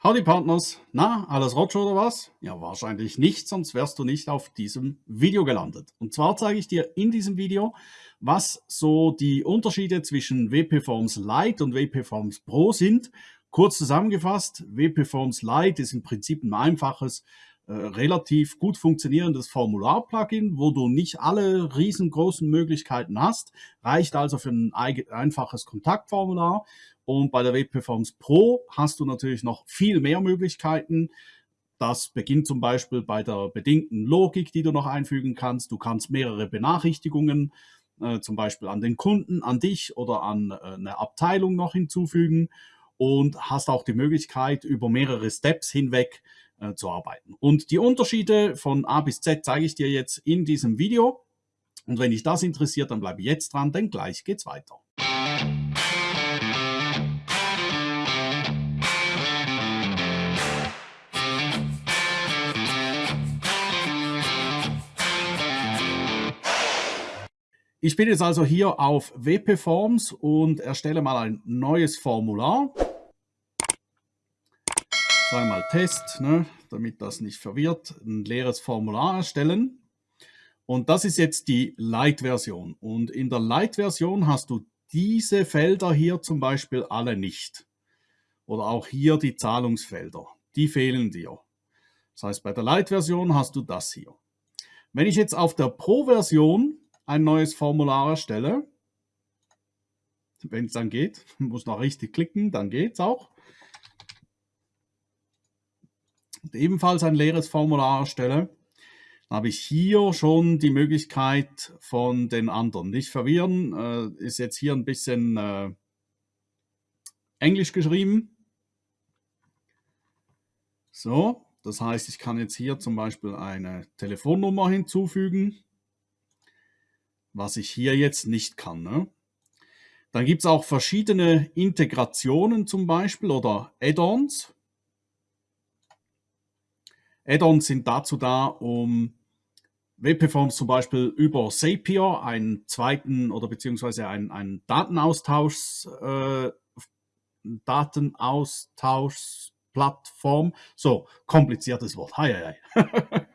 Howdy Partners, na, alles Rotsch oder was? Ja, wahrscheinlich nicht, sonst wärst du nicht auf diesem Video gelandet. Und zwar zeige ich dir in diesem Video, was so die Unterschiede zwischen WP-Forms Lite und WP-Forms Pro sind. Kurz zusammengefasst, WP-Forms Lite ist im Prinzip ein einfaches, äh, relativ gut funktionierendes Formular-Plugin, wo du nicht alle riesengroßen Möglichkeiten hast, reicht also für ein einfaches Kontaktformular und bei der WP-Forms Pro hast du natürlich noch viel mehr Möglichkeiten. Das beginnt zum Beispiel bei der bedingten Logik, die du noch einfügen kannst. Du kannst mehrere Benachrichtigungen, äh, zum Beispiel an den Kunden, an dich oder an äh, eine Abteilung noch hinzufügen und hast auch die Möglichkeit, über mehrere Steps hinweg äh, zu arbeiten. Und die Unterschiede von A bis Z zeige ich dir jetzt in diesem Video. Und wenn dich das interessiert, dann bleibe jetzt dran, denn gleich geht's weiter. Ich bin jetzt also hier auf WP Forms und erstelle mal ein neues Formular. Zweimal Test, ne, damit das nicht verwirrt. Ein leeres Formular erstellen. Und das ist jetzt die Light-Version. Und in der Light-Version hast du diese Felder hier zum Beispiel alle nicht. Oder auch hier die Zahlungsfelder. Die fehlen dir. Das heißt, bei der Light-Version hast du das hier. Wenn ich jetzt auf der Pro-Version ein neues Formular erstelle. Wenn es dann geht, muss noch richtig klicken, dann geht es auch. Und ebenfalls ein leeres Formular erstelle, habe ich hier schon die Möglichkeit von den anderen. Nicht verwirren, äh, ist jetzt hier ein bisschen äh, Englisch geschrieben. So, das heißt, ich kann jetzt hier zum Beispiel eine Telefonnummer hinzufügen was ich hier jetzt nicht kann. Ne? Dann gibt es auch verschiedene Integrationen zum Beispiel oder Add-ons. Add-ons sind dazu da, um WP-Forms zum Beispiel über Zapier einen zweiten oder beziehungsweise einen, einen Datenaustausch, äh, Datenaustauschplattform, so kompliziertes Wort, hei, hei.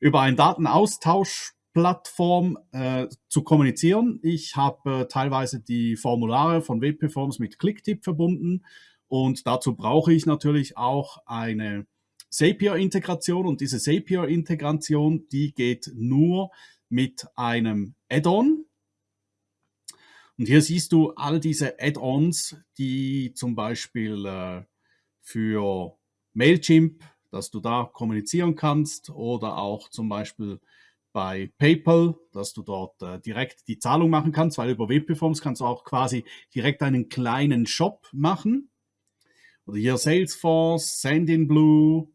über einen Datenaustausch Plattform äh, zu kommunizieren. Ich habe äh, teilweise die Formulare von WP-Forms mit Clicktip verbunden und dazu brauche ich natürlich auch eine Zapier-Integration und diese Zapier-Integration, die geht nur mit einem Add-on. Und hier siehst du all diese Add-ons, die zum Beispiel äh, für Mailchimp, dass du da kommunizieren kannst oder auch zum Beispiel bei PayPal, dass du dort äh, direkt die Zahlung machen kannst, weil über WP-Forms kannst du auch quasi direkt einen kleinen Shop machen. Oder hier Salesforce, Sendinblue,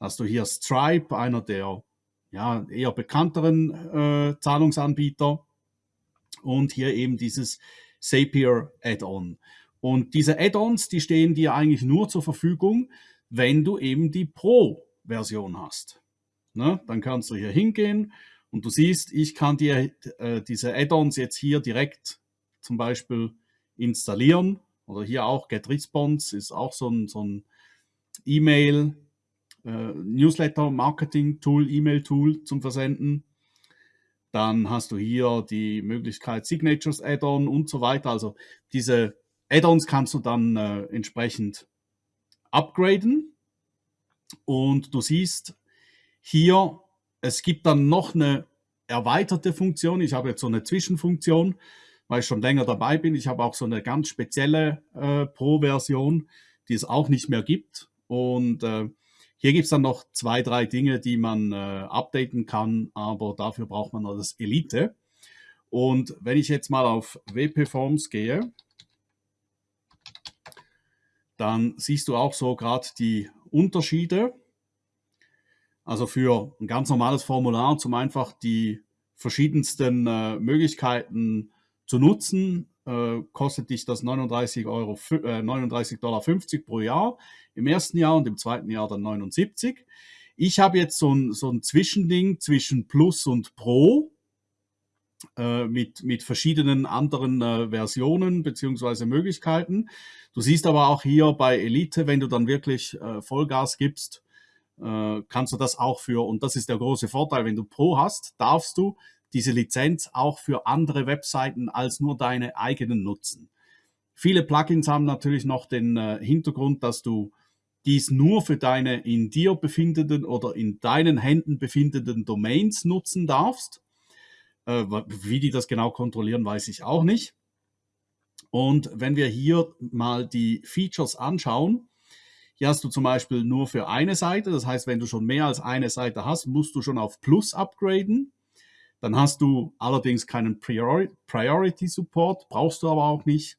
hast du hier Stripe, einer der ja, eher bekannteren äh, Zahlungsanbieter. Und hier eben dieses Zapier Add-on. Und diese Add-ons, die stehen dir eigentlich nur zur Verfügung, wenn du eben die Pro-Version hast. Ne? Dann kannst du hier hingehen und du siehst, ich kann dir äh, diese Add-ons jetzt hier direkt zum Beispiel installieren. Oder hier auch GetResponse ist auch so ein, so ein E-Mail, äh, Newsletter-Marketing-Tool, E-Mail-Tool zum Versenden. Dann hast du hier die Möglichkeit Signatures Add-on und so weiter. Also diese Add-ons kannst du dann äh, entsprechend upgraden. Und du siehst, hier, es gibt dann noch eine erweiterte Funktion. Ich habe jetzt so eine Zwischenfunktion, weil ich schon länger dabei bin. Ich habe auch so eine ganz spezielle äh, Pro-Version, die es auch nicht mehr gibt. Und äh, hier gibt es dann noch zwei, drei Dinge, die man äh, updaten kann, aber dafür braucht man das Elite. Und wenn ich jetzt mal auf WP Forms gehe, dann siehst du auch so gerade die Unterschiede. Also für ein ganz normales Formular, zum einfach die verschiedensten äh, Möglichkeiten zu nutzen, äh, kostet dich das 39 Euro, äh, 39 Dollar 50 pro Jahr im ersten Jahr und im zweiten Jahr dann 79. Ich habe jetzt so ein, so ein Zwischending zwischen Plus und Pro. äh, mit, mit verschiedenen anderen äh, Versionen beziehungsweise Möglichkeiten. Du siehst aber auch hier bei Elite, wenn du dann wirklich äh, Vollgas gibst, äh, kannst du das auch für, und das ist der große Vorteil, wenn du Pro hast, darfst du diese Lizenz auch für andere Webseiten als nur deine eigenen nutzen. Viele Plugins haben natürlich noch den äh, Hintergrund, dass du dies nur für deine in dir befindenden oder in deinen Händen befindenden Domains nutzen darfst. Äh, wie die das genau kontrollieren, weiß ich auch nicht. Und wenn wir hier mal die Features anschauen, hier hast du zum Beispiel nur für eine Seite, das heißt, wenn du schon mehr als eine Seite hast, musst du schon auf Plus upgraden. Dann hast du allerdings keinen Priority Support, brauchst du aber auch nicht.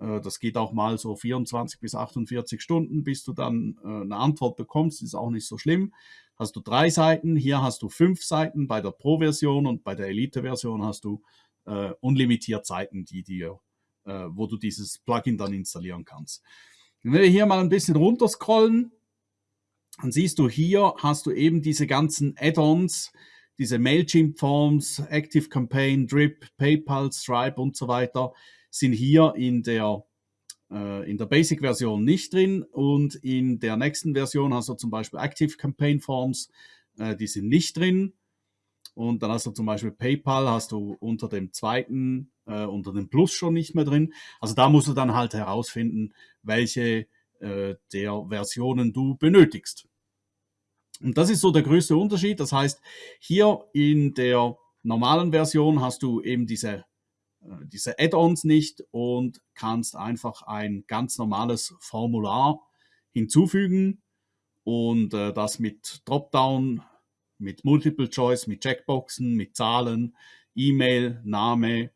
Äh, das geht auch mal so 24 bis 48 Stunden, bis du dann äh, eine Antwort bekommst. Ist auch nicht so schlimm. Hast du drei Seiten, hier hast du fünf Seiten bei der Pro-Version und bei der Elite-Version hast du äh, unlimitiert Seiten, die dir, äh, wo du dieses Plugin dann installieren kannst. Wenn wir hier mal ein bisschen runterscrollen, dann siehst du hier hast du eben diese ganzen Add-ons, diese Mailchimp-Forms, Active Campaign, Drip, PayPal, Stripe und so weiter sind hier in der, äh, in der Basic-Version nicht drin und in der nächsten Version hast du zum Beispiel Active Campaign Forms, äh, die sind nicht drin. Und dann hast du zum Beispiel PayPal, hast du unter dem zweiten, äh, unter dem Plus schon nicht mehr drin. Also da musst du dann halt herausfinden, welche äh, der Versionen du benötigst. Und das ist so der größte Unterschied. Das heißt, hier in der normalen Version hast du eben diese äh, diese Add-ons nicht und kannst einfach ein ganz normales Formular hinzufügen und äh, das mit Dropdown, mit Multiple Choice, mit Checkboxen, mit Zahlen, E-Mail, Name,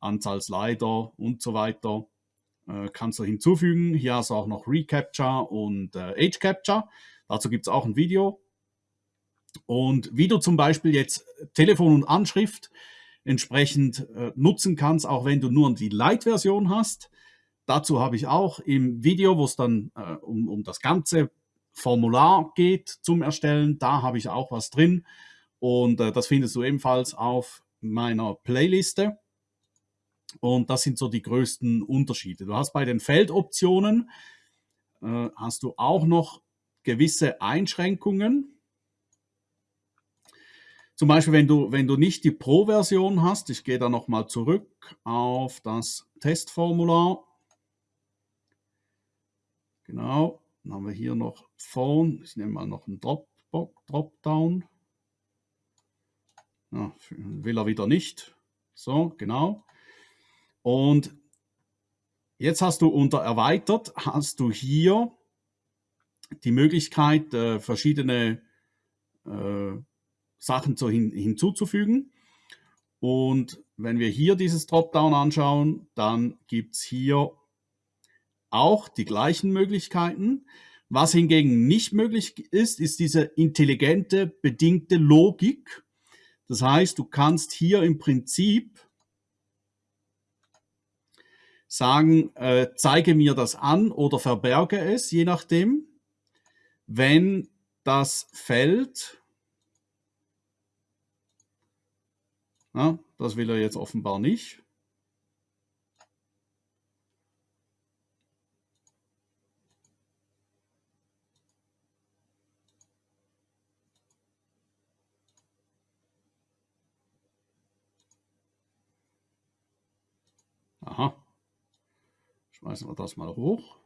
Anzahl Slider und so weiter äh, kannst du hinzufügen. Hier hast du auch noch Recapture und Age Capture. Dazu gibt es auch ein Video. Und wie du zum Beispiel jetzt Telefon und Anschrift entsprechend äh, nutzen kannst, auch wenn du nur die Light-Version hast. Dazu habe ich auch im Video, wo es dann äh, um, um das ganze Formular geht zum Erstellen, da habe ich auch was drin und äh, das findest du ebenfalls auf meiner Playliste. Und das sind so die größten Unterschiede. Du hast bei den Feldoptionen, äh, hast du auch noch gewisse Einschränkungen. Zum Beispiel, wenn du, wenn du nicht die Pro-Version hast, ich gehe da nochmal zurück auf das Testformular. Genau, dann haben wir hier noch Phone. Ich nehme mal noch einen Dropdown. Ja, will er wieder nicht. So, genau. Und jetzt hast du unter Erweitert, hast du hier die Möglichkeit, äh, verschiedene äh, Sachen zu hin, hinzuzufügen. Und wenn wir hier dieses Dropdown anschauen, dann gibt es hier auch die gleichen Möglichkeiten. Was hingegen nicht möglich ist, ist diese intelligente, bedingte Logik. Das heißt, du kannst hier im Prinzip sagen, äh, zeige mir das an oder verberge es, je nachdem. Wenn das Feld Ja, das will er jetzt offenbar nicht. Aha. Schmeißen wir das mal hoch.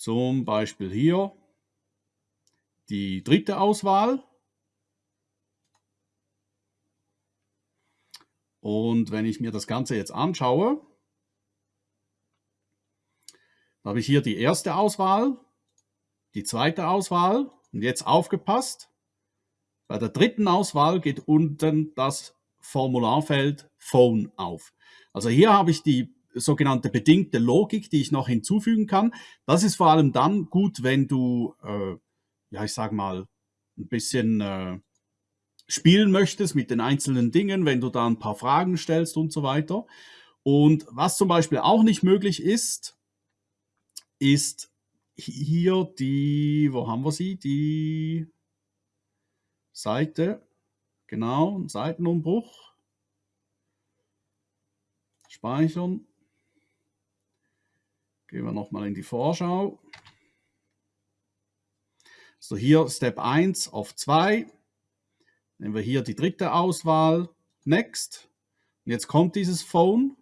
Zum Beispiel hier die dritte Auswahl. Und wenn ich mir das Ganze jetzt anschaue, habe ich hier die erste Auswahl, die zweite Auswahl und jetzt aufgepasst. Bei der dritten Auswahl geht unten das Formularfeld Phone auf. Also hier habe ich die sogenannte bedingte Logik, die ich noch hinzufügen kann. Das ist vor allem dann gut, wenn du, äh, ja ich sage mal, ein bisschen äh, spielen möchtest mit den einzelnen Dingen, wenn du da ein paar Fragen stellst und so weiter. Und was zum Beispiel auch nicht möglich ist, ist hier die, wo haben wir sie? Die Seite, genau, Seitenumbruch. speichern. Gehen wir nochmal in die Vorschau. So, hier Step 1 auf 2. Nehmen wir hier die dritte Auswahl, Next. Und jetzt kommt dieses Phone.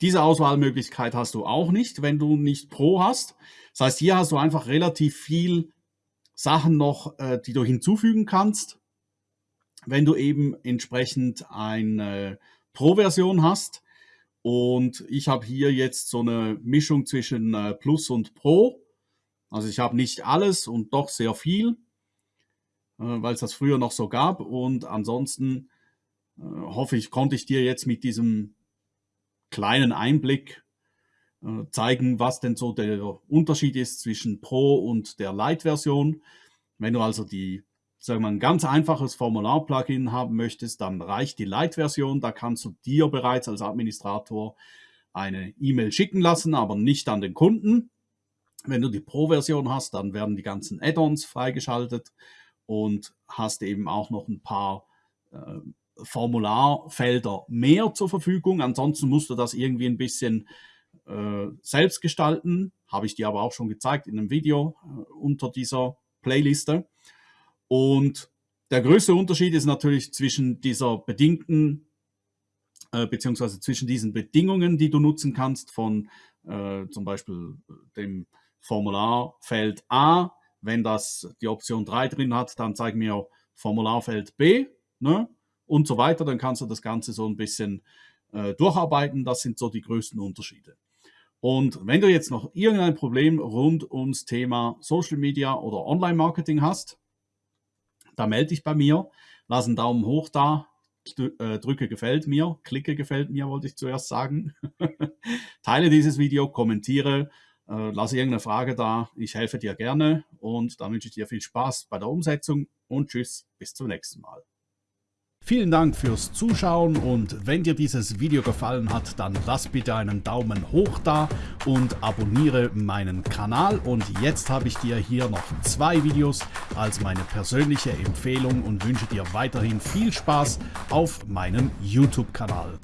Diese Auswahlmöglichkeit hast du auch nicht, wenn du nicht Pro hast. Das heißt, hier hast du einfach relativ viel Sachen noch, äh, die du hinzufügen kannst, wenn du eben entsprechend eine Pro-Version hast. Und ich habe hier jetzt so eine Mischung zwischen äh, Plus und Pro. Also ich habe nicht alles und doch sehr viel, äh, weil es das früher noch so gab. Und ansonsten äh, hoffe ich, konnte ich dir jetzt mit diesem kleinen Einblick zeigen, was denn so der Unterschied ist zwischen Pro und der Lite-Version. Wenn du also die, sagen wir ein ganz einfaches Formular-Plugin haben möchtest, dann reicht die Lite-Version. Da kannst du dir bereits als Administrator eine E-Mail schicken lassen, aber nicht an den Kunden. Wenn du die Pro-Version hast, dann werden die ganzen Add-ons freigeschaltet und hast eben auch noch ein paar äh, Formularfelder mehr zur Verfügung. Ansonsten musst du das irgendwie ein bisschen äh, selbst gestalten. Habe ich dir aber auch schon gezeigt in einem Video äh, unter dieser Playliste. Und der größte Unterschied ist natürlich zwischen dieser bedingten, äh, beziehungsweise zwischen diesen Bedingungen, die du nutzen kannst, von äh, zum Beispiel dem Formularfeld A. Wenn das die Option 3 drin hat, dann zeig mir Formularfeld B. Ne? und so weiter. Dann kannst du das Ganze so ein bisschen äh, durcharbeiten. Das sind so die größten Unterschiede. Und wenn du jetzt noch irgendein Problem rund ums Thema Social Media oder Online-Marketing hast, dann melde dich bei mir, lass einen Daumen hoch da, äh, drücke gefällt mir, klicke gefällt mir, wollte ich zuerst sagen. Teile dieses Video, kommentiere, äh, lasse irgendeine Frage da. Ich helfe dir gerne und dann wünsche ich dir viel Spaß bei der Umsetzung und tschüss, bis zum nächsten Mal. Vielen Dank fürs Zuschauen und wenn dir dieses Video gefallen hat, dann lass bitte einen Daumen hoch da und abonniere meinen Kanal. Und jetzt habe ich dir hier noch zwei Videos als meine persönliche Empfehlung und wünsche dir weiterhin viel Spaß auf meinem YouTube-Kanal.